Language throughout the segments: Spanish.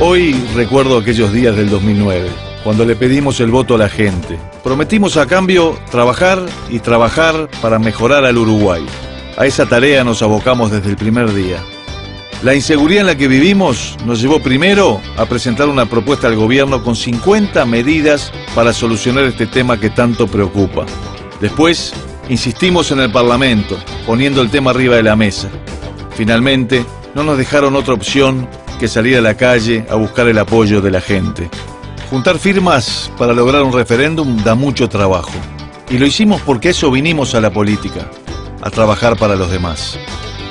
Hoy recuerdo aquellos días del 2009, cuando le pedimos el voto a la gente. Prometimos a cambio trabajar y trabajar para mejorar al Uruguay. A esa tarea nos abocamos desde el primer día. La inseguridad en la que vivimos nos llevó primero a presentar una propuesta al gobierno con 50 medidas para solucionar este tema que tanto preocupa. Después, insistimos en el Parlamento, poniendo el tema arriba de la mesa. Finalmente, no nos dejaron otra opción que salir a la calle a buscar el apoyo de la gente. Juntar firmas para lograr un referéndum da mucho trabajo. Y lo hicimos porque eso vinimos a la política, a trabajar para los demás.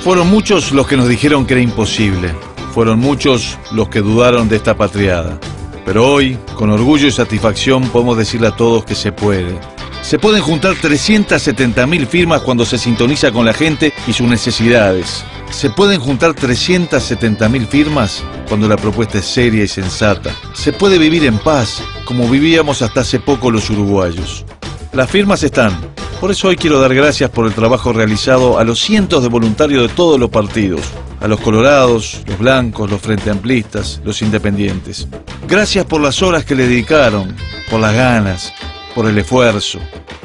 Fueron muchos los que nos dijeron que era imposible. Fueron muchos los que dudaron de esta patriada. Pero hoy, con orgullo y satisfacción, podemos decirle a todos que se puede. Se pueden juntar 370.000 firmas cuando se sintoniza con la gente y sus necesidades. Se pueden juntar 370.000 firmas cuando la propuesta es seria y sensata. Se puede vivir en paz, como vivíamos hasta hace poco los uruguayos. Las firmas están. Por eso hoy quiero dar gracias por el trabajo realizado a los cientos de voluntarios de todos los partidos, a los colorados, los blancos, los frente amplistas, los independientes. Gracias por las horas que le dedicaron, por las ganas, por el esfuerzo.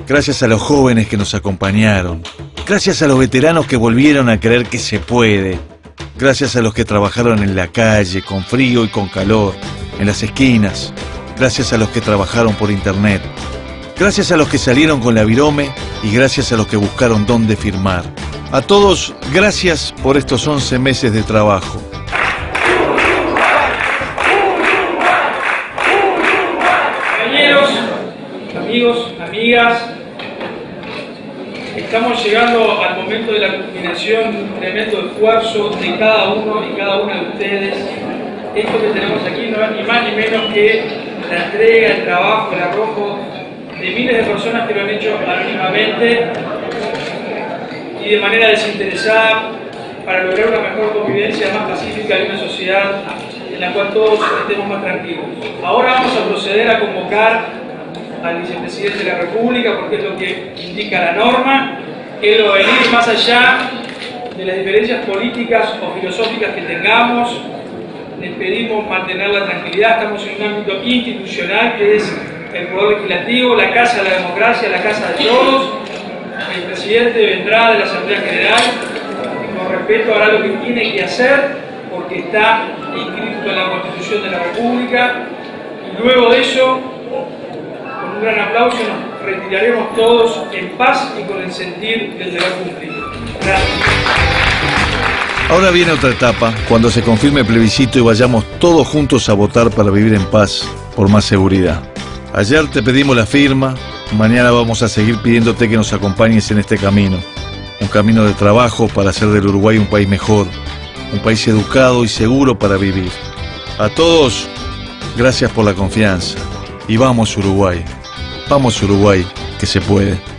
Gracias a los jóvenes que nos acompañaron. Gracias a los veteranos que volvieron a creer que se puede. Gracias a los que trabajaron en la calle, con frío y con calor, en las esquinas. Gracias a los que trabajaron por internet. Gracias a los que salieron con la virome y gracias a los que buscaron dónde firmar. A todos, gracias por estos 11 meses de trabajo. Compañeros, amigos, amigas, estamos llegando al momento de la culminación de un tremendo esfuerzo de cada uno y cada una de ustedes. Esto que tenemos aquí no es ni más ni menos que la entrega, el trabajo, el arrojo de miles de personas que lo han hecho anónimamente y de manera desinteresada para lograr una mejor convivencia más pacífica y una sociedad en la cual todos estemos más tranquilos. Ahora vamos a proceder a convocar al vicepresidente de la República porque es lo que indica la norma, que lo venir más allá de las diferencias políticas o filosóficas que tengamos. Les pedimos mantener la tranquilidad, estamos en un ámbito institucional que es el Poder Legislativo, la Casa de la Democracia, la Casa de Todos. El presidente vendrá de la Asamblea General y con respeto hará lo que tiene que hacer porque está inscrito en la Constitución de la República. Y luego de eso, gran aplauso, nos retiraremos todos en paz y con el sentir del deber cumplido. Gracias. Ahora viene otra etapa, cuando se confirme el plebiscito y vayamos todos juntos a votar para vivir en paz, por más seguridad. Ayer te pedimos la firma, mañana vamos a seguir pidiéndote que nos acompañes en este camino. Un camino de trabajo para hacer del Uruguay un país mejor, un país educado y seguro para vivir. A todos, gracias por la confianza. Y vamos Uruguay, vamos Uruguay, que se puede.